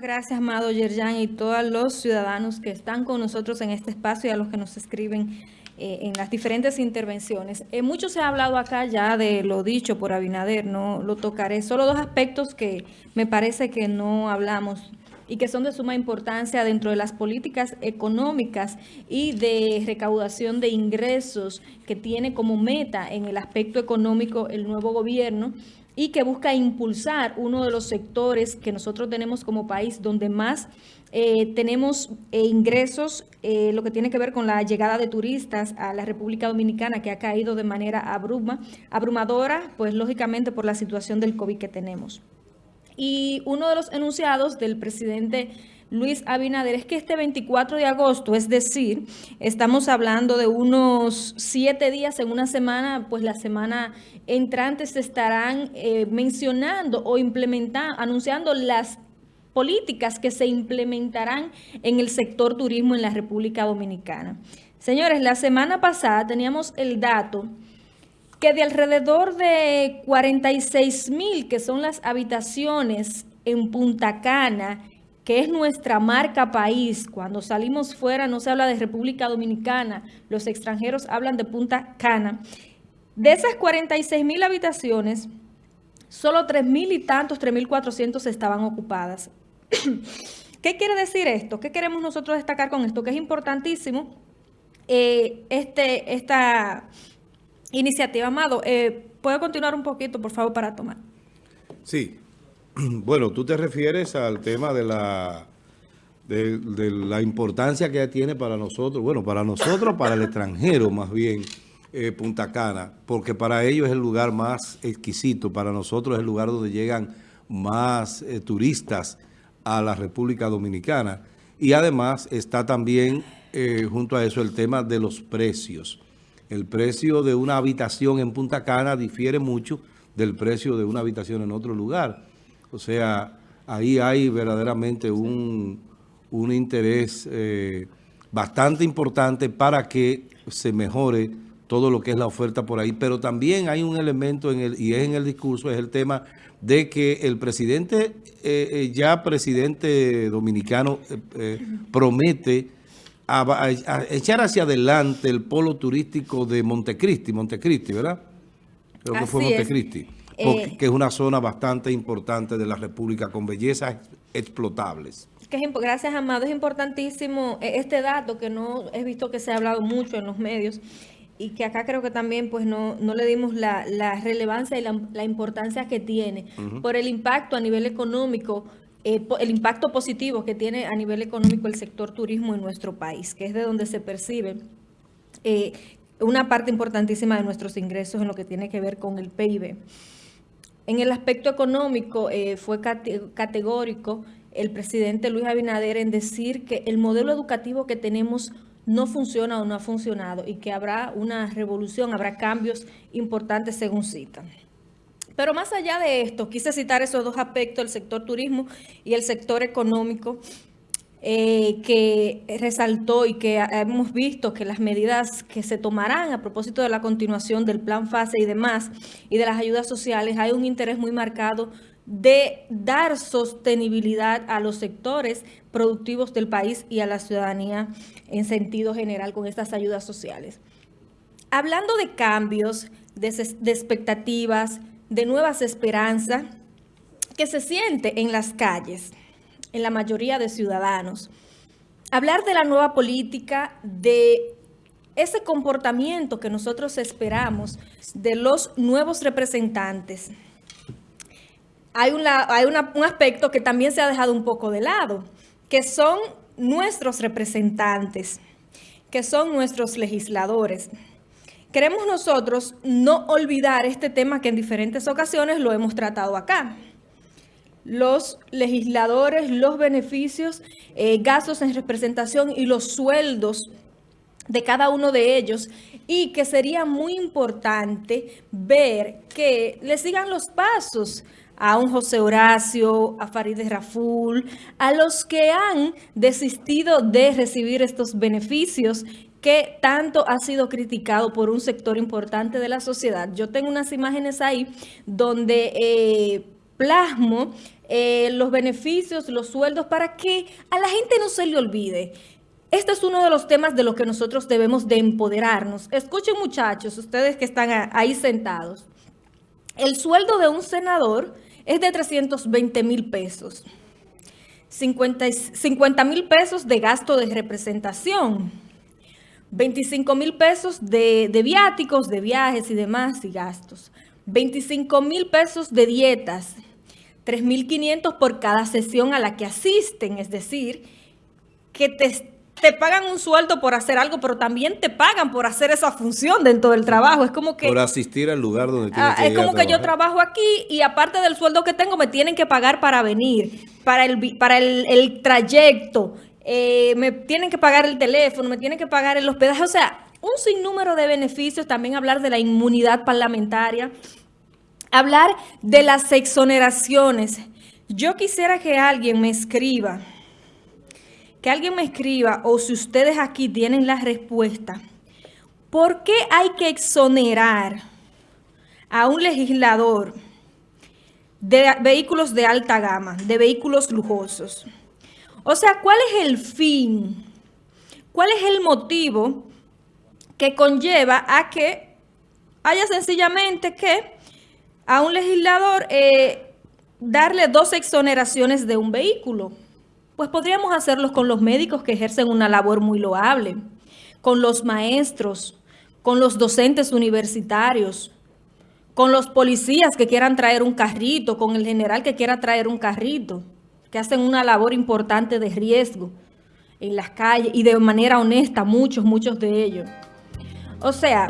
Gracias, Amado Yerjan, y todos los ciudadanos que están con nosotros en este espacio y a los que nos escriben eh, en las diferentes intervenciones. Eh, mucho se ha hablado acá ya de lo dicho por Abinader, no lo tocaré. Solo dos aspectos que me parece que no hablamos y que son de suma importancia dentro de las políticas económicas y de recaudación de ingresos que tiene como meta en el aspecto económico el nuevo gobierno y que busca impulsar uno de los sectores que nosotros tenemos como país donde más eh, tenemos eh, ingresos, eh, lo que tiene que ver con la llegada de turistas a la República Dominicana que ha caído de manera abruma, abrumadora, pues lógicamente por la situación del COVID que tenemos. Y uno de los enunciados del presidente Luis Abinader es que este 24 de agosto, es decir, estamos hablando de unos siete días en una semana, pues la semana entrante se estarán eh, mencionando o implementando, anunciando las políticas que se implementarán en el sector turismo en la República Dominicana. Señores, la semana pasada teníamos el dato que de alrededor de 46 mil, que son las habitaciones en Punta Cana, que es nuestra marca país, cuando salimos fuera no se habla de República Dominicana, los extranjeros hablan de Punta Cana. De esas 46 mil habitaciones, solo 3 mil y tantos, 3 mil 400 estaban ocupadas. ¿Qué quiere decir esto? ¿Qué queremos nosotros destacar con esto? Que es importantísimo eh, este, esta iniciativa. Amado, eh, ¿puedo continuar un poquito, por favor, para tomar? Sí. Bueno, tú te refieres al tema de la, de, la importancia que tiene para nosotros, bueno, para nosotros, para el extranjero más bien, eh, Punta Cana, porque para ellos es el lugar más exquisito, para nosotros es el lugar donde llegan más eh, turistas a la República Dominicana. Y además está también junto a eso el tema de los precios. El precio de una habitación en Punta Cana difiere mucho del precio de una habitación en otro lugar. O sea, ahí hay verdaderamente un, interés eh, bastante importante para que se mejore todo lo que es la oferta por ahí. Pero también hay un elemento, en el, y es en el discurso, es el tema de que el presidente, eh, eh, ya presidente dominicano, promete a, echar hacia adelante el polo turístico de Montecristi, Montecristi, ¿verdad? Creo que fue Montecristi, eh, que es una zona bastante importante de la República con bellezas explotables. gracias, Amado. Es importantísimo eh, este dato que no he visto que se ha hablado mucho en los medios y que acá creo que también pues no, no le dimos la, relevancia y la, importancia que tiene por el impacto a nivel económico eh, el impacto positivo que tiene a nivel económico el sector turismo en nuestro país, que es de donde se percibe eh, una parte importantísima de nuestros ingresos en lo que tiene que ver con el PIB. En el aspecto económico eh, fue categórico el presidente Luis Abinader en decir que el modelo educativo que tenemos no funciona o no ha funcionado y que habrá una revolución, habrá cambios importantes según citan. Pero más allá de esto, quise citar esos dos aspectos, el sector turismo y el sector económico, eh, que resaltó y que hemos visto que las medidas que se tomarán a propósito de la continuación del plan FASE y demás, y de las ayudas sociales, hay un interés muy marcado de dar sostenibilidad a los sectores productivos del país y a la ciudadanía en sentido general con estas ayudas sociales. Hablando de cambios, de expectativas, de nuevas esperanzas que se siente en las calles, en la mayoría de ciudadanos. Hablar de la nueva política, de ese comportamiento que nosotros esperamos de los nuevos representantes. Hay, hay un aspecto que también se ha dejado un poco de lado, que son nuestros representantes, que son nuestros legisladores. Queremos nosotros no olvidar este tema que en diferentes ocasiones lo hemos tratado acá. Los legisladores, los beneficios, eh, gastos en representación y los sueldos de cada uno de ellos y que sería muy importante ver que le sigan los pasos a un José Horacio, a Farideh Raful, a los que han desistido de recibir estos beneficios que tanto ha sido criticado por un sector importante de la sociedad. Yo tengo unas imágenes ahí donde eh, plasmo eh, los beneficios, los sueldos, para que a la gente no se le olvide. Este es uno de los temas de los que nosotros debemos de empoderarnos. Escuchen muchachos, ustedes que están ahí sentados. El sueldo de un senador es de 320 mil pesos. 50 mil pesos de gasto de representación. 25 mil pesos de, de viáticos, de viajes y demás y gastos. 25 mil pesos de dietas. 3.500 por cada sesión a la que asisten, es decir, que te te pagan un sueldo por hacer algo, pero también te pagan por hacer esa función dentro del trabajo. Es como que... Por asistir al lugar donde tienes ah, que Es como que yo trabajo aquí y aparte del sueldo que tengo me tienen que pagar para venir, para el, para el, trayecto, eh, me tienen que pagar el teléfono, me tienen que pagar el hospedaje. O sea, un sinnúmero de beneficios. También hablar de la inmunidad parlamentaria. Hablar de las exoneraciones. Yo quisiera que alguien me escriba que alguien me escriba o si ustedes aquí tienen la respuesta, ¿por qué hay que exonerar a un legislador de vehículos de alta gama, de vehículos lujosos? O sea, ¿cuál es el fin? ¿Cuál es el motivo que conlleva a que haya sencillamente que a un legislador eh, darle dos exoneraciones de un vehículo? Pues podríamos hacerlos con los médicos que ejercen una labor muy loable, con los maestros, con los docentes universitarios, con los policías que quieran traer un carrito, con el general que quiera traer un carrito, que hacen una labor importante de riesgo en las calles y de manera honesta, muchos, muchos de ellos. O sea,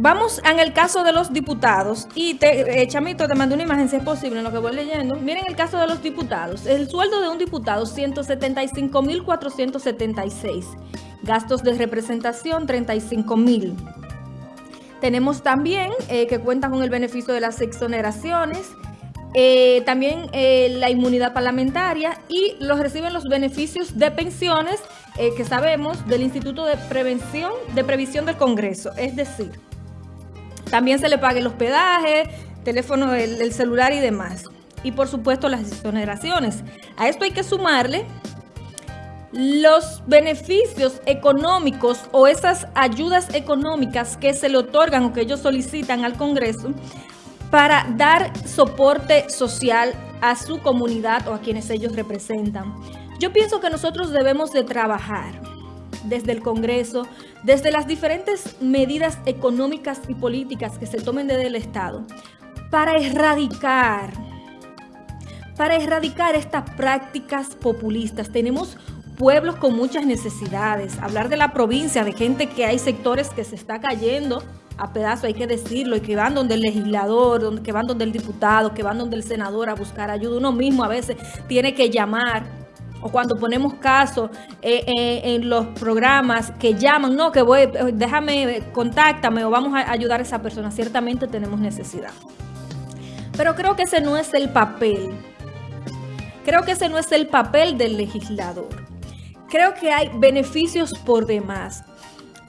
Vamos en el caso de los diputados y te, eh, Chamito, te mando una imagen si es posible en lo que voy leyendo. Miren el caso de los diputados. El sueldo de un diputado, 175.476. Gastos de representación, 35.000. Tenemos también eh, que cuentan con el beneficio de las exoneraciones, eh, también la inmunidad parlamentaria y los reciben los beneficios de pensiones que sabemos del Instituto de Prevención, de Previsión del Congreso. Es decir, también se le paga el hospedaje, teléfono, el, celular y demás. Y por supuesto las exoneraciones. A esto hay que sumarle los beneficios económicos o esas ayudas económicas que se le otorgan o que ellos solicitan al Congreso para dar soporte social a su comunidad o a quienes ellos representan. Yo pienso que nosotros debemos de trabajar desde el Congreso, desde las diferentes medidas económicas y políticas que se tomen desde el Estado, para erradicar, para erradicar estas prácticas populistas. Tenemos pueblos con muchas necesidades. Hablar de la provincia, de gente que hay sectores que se está cayendo a pedazos, hay que decirlo, y que van donde el legislador, que van donde el diputado, que van donde el senador a buscar ayuda. Uno mismo a veces tiene que llamar o cuando ponemos casos eh, eh, en los programas que llaman, no, que voy, déjame, contáctame o vamos a ayudar a esa persona, ciertamente tenemos necesidad. Pero creo que ese no es el papel. Creo que ese no es el papel del legislador. Creo que hay beneficios por demás.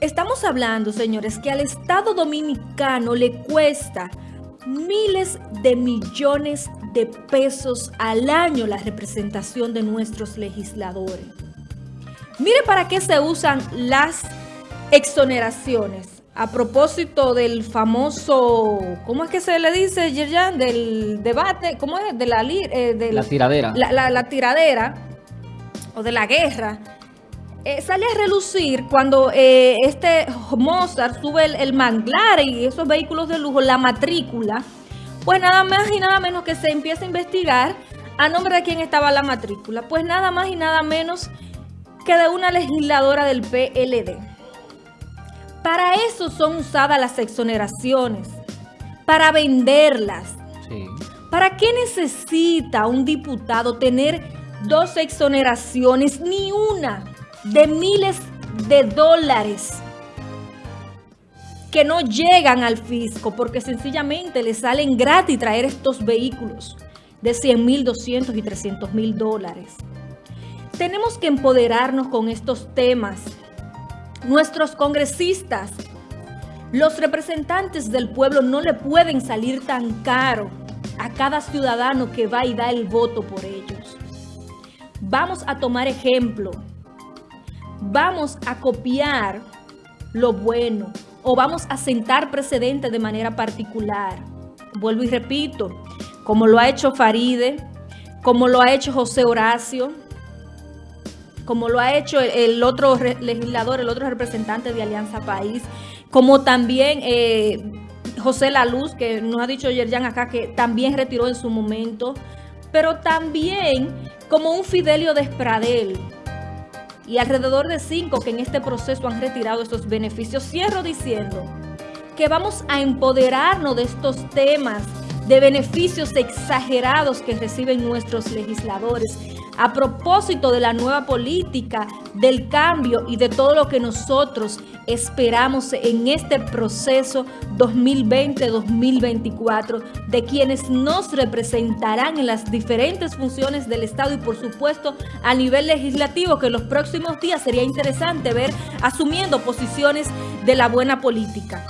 Estamos hablando, señores, que al Estado Dominicano le cuesta miles de millones de pesos al año la representación de nuestros legisladores. Mire para qué se usan las exoneraciones. A propósito del famoso, ¿cómo es que se le dice, Yerjan? Del debate, ¿cómo es? De la, eh, la tiradera. La, tiradera o de la guerra. Eh, sale a relucir cuando eh, este Mozart sube el, el manglar y esos vehículos de lujo, la matrícula, pues nada más y nada menos que se empieza a investigar a nombre de quién estaba la matrícula. Pues nada más y nada menos que de una legisladora del PLD. Para eso son usadas las exoneraciones, para venderlas. ¿Para qué necesita un diputado tener dos exoneraciones, ni una, de miles de dólares? Que no llegan al fisco porque sencillamente le salen gratis traer estos vehículos de 100 mil, 200 y 300 mil dólares. Tenemos que empoderarnos con estos temas. Nuestros congresistas, los representantes del pueblo no le pueden salir tan caro a cada ciudadano que va y da el voto por ellos. Vamos a tomar ejemplo. Vamos a copiar lo bueno o vamos a sentar precedentes de manera particular. Vuelvo y repito, como lo ha hecho Faride, como lo ha hecho José Horacio, como lo ha hecho el, otro legislador, el otro representante de Alianza País, como también eh, José Laluz, que nos ha dicho Yerjan acá que también retiró en su momento, pero también como un Fidelio Despradel, y alrededor de cinco que en este proceso han retirado estos beneficios. Cierro diciendo que vamos a empoderarnos de estos temas de beneficios exagerados que reciben nuestros legisladores a propósito de la nueva política, del cambio y de todo lo que nosotros esperamos en este proceso 2020-2024 de quienes nos representarán en las diferentes funciones del Estado y por supuesto a nivel legislativo que en los próximos días sería interesante ver asumiendo posiciones de la buena política.